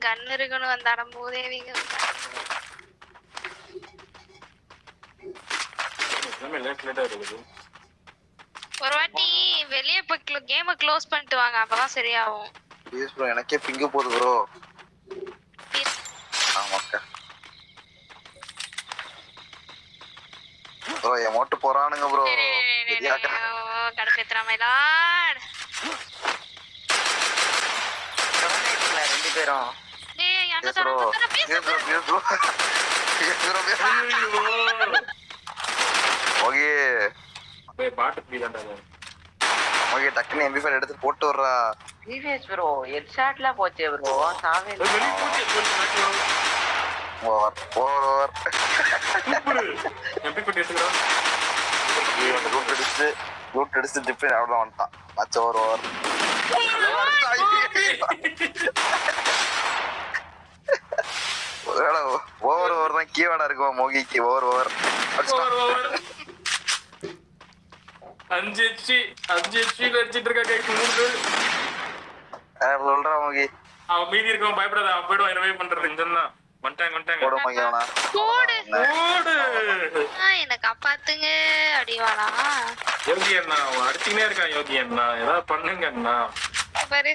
கண் இருக்கணும் அந்த அடம் மூதேவிங்க எல்லாமே லேட் லேட்டா இருக்குது. ஒரு வாட்டி வெளியே போய் கேமை க்ளோஸ் பண்ணிட்டு வாங்க அப்பதான் சரியாகும். ப்ளீஸ் ப்ரோ எனக்கே பிங்கு போகுது ப்ரோ ஆமாக்கா ப்ரோ என் மோட்டு போறானுங்க ப்ரோ கடுப்பேத்துறாமைலாட் ரெண்டு பேரும் டேய் அண்ணா bro please bro please bro okay. போய் பாட்டு பீ தான்டா அது. ஓகே டக்குன்னு எம்பி ஃபைல் எடுத்து போட்டு வர்றா டிவிஎஸ் ப்ரோ ஹெட் ஷாட்ல போச்சே ப்ரோ சாவே. Over over over. MP பட்டி எடுத்துக்கிறோம். ரூட் அடிச்சு ரூட் அடிச்சு ஜிப்பி அவ்வளோ வந்துட்டான். மச்ச ஓவர் ஓவர் ஓவர் ஓவர் தான். கீவேர்டா இருக்கும் மோகிக்கு ஓவர் ஓவர் ஓவர், ஓவர். அஞ்சு HP, அஞ்சு HP ல அடிச்சிட்டு இருக்கா கைக்கு மூணு பேர். சொல்றா மோகி அவன் மீதி இருக்கவன் பயப்படாத அவன் போயிடுவான் revive பண்றது. இங்கதான் வந்துட்டாங்க வந்துட்டாங்க. போடு மோகி அவனா. போடு. ஓடு ஆ, என்னை காப்பாத்துங்க அடிவாளா? யோகி அண்ணா அவன் அடிச்சுக்கினே இருக்கான் யோகி அண்ணா. ஏதாவது பண்ணுங்க அண்ணா. பாரு.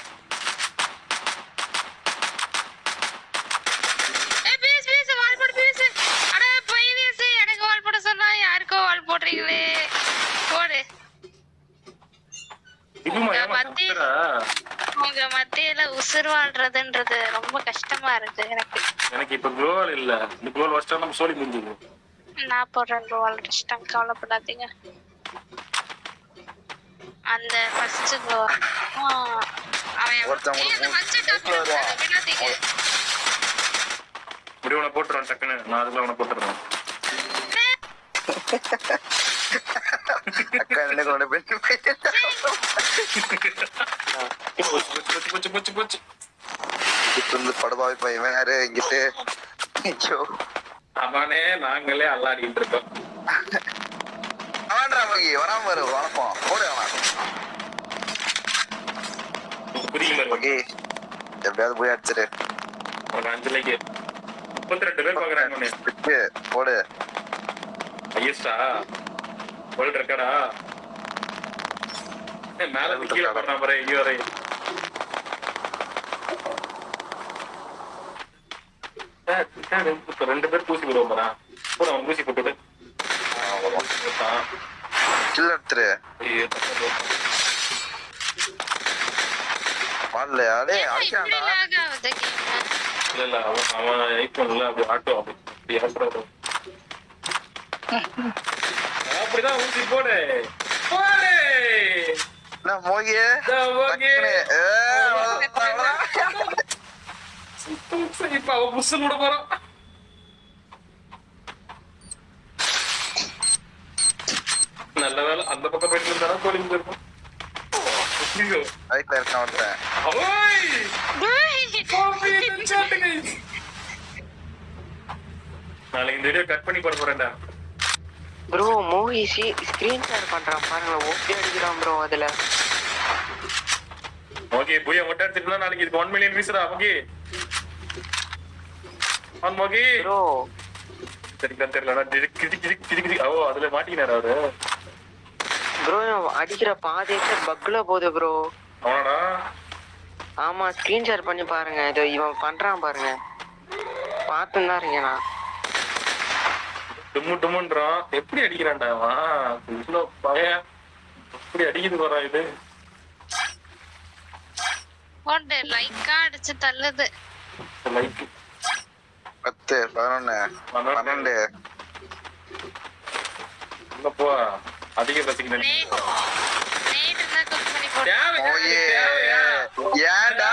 போடுறீங்களே போடு? உங்க மத்தியில உசுறு வாழ்றதுன்றது ரொம்ப கஷ்டமா இருக்கு எனக்கு எனக்கு இப்ப கோல் இல்ல இந்த கோல் வச்சா நம்ம சோழி முடிஞ்சது நான் போடுறேன் கோல் இஷ்டம் கவலைப்படாதீங்க அந்த ஃபர்ஸ்ட் அவன் ஒருத்தன் ஏய், அந்த ஒரு first top மூணு வருவான். அதை விடாதீங்க. இப்படி உன போட்டுருவான் டக்குன்னு நான் அதுக்குள்ள உன போட்டுறேன் அக்கா எனக்கு கொண்டு போய் போச்சு போச்சு போச்சு போச்சு போச்சு இங்கிட்டு இருந்து படுபாவி பையன் யாரு இங்கிட்டு ஐயோ அவனே நாங்களே அல்லாடிட்டு இருக்கோம் அவன்டா மகி வராம வரு வணக்கம் போடு அவன் புரிய எப்படியாவது போய் அடிச்சிரு ஒரு அஞ்சு முப்பத்தி ரெண்டு பேர் பாக்குறாங்க போடு. ஐயஸ்டா வேர்ல்ட் ரெக்கார்டா மேல இருந்து கீழே போடுறான் பாரு இங்க வரை இப்ப ரெண்டு பேர் பூசி விடுவோம் பாரா அவன் பூசி போட்டான். கில் எடுத்துரு. ஐயோ. வாடலையா டேய்? இல்ல இல்ல அவன் அவன் ஐபோன்ல அப்படி ஆட்டோ அப்படி அப்படிதான் ஊசி போடு போடு என்ன மோகி இதோ மோகி. டக்குனு, ஏ, அவ்வளவுதான், அவ்வளவுதான். இப்ப அவன் புஷ் விட போறான். நல்ல வேலை அந்த பக்கம் போயிட்டு இருந்தா கோழி இருக்கும். ரைட்ல இருக்கான் ஒருத்தன். நாளைக்கு இந்த வீடியோ கட் பண்ணி போட போறேன்டா. ப்ரோ மூவி ஸ்கிரீன் ஷேர் பண்றான் பாருங்க ஓகே அடிக்கிறான் ப்ரோ அதுல. ஓகே புய மொட்டை அடிச்சிட்டு நாளைக்கு இதுக்கு ஒன் மில்லியன் வீசுறா ஓகே ஆன் மோகி? ப்ரோ சரிதான் தெரியல கிதி கிதி கிதி கிதி ஓ அதுல மாட்டிக்கினாரு அவரு. ப்ரோ அடிக்கிற பாதைக்கு பக்ல போகுது ப்ரோ அவனடா? ஆமா ஸ்கிரீன் ஷேர் பண்ணி பாருங்க. இதோ இவன் பண்றான் பாருங்க. பார்த்துன்னு தான் இருக்கேன் நான். டும்மு டும்முன்றான் எப்படி அடிக்கிறான்டா அவன்? இவ்வளவு பய எப்படி அடிக்குது போறான் இது? போடு லைக்கா அடிச்சு தள்ளுது. லைக் பத்து பதினொன்னு பன்னெண்டு. உள்ள போ. அதிக தேவையா? ஏன்டா?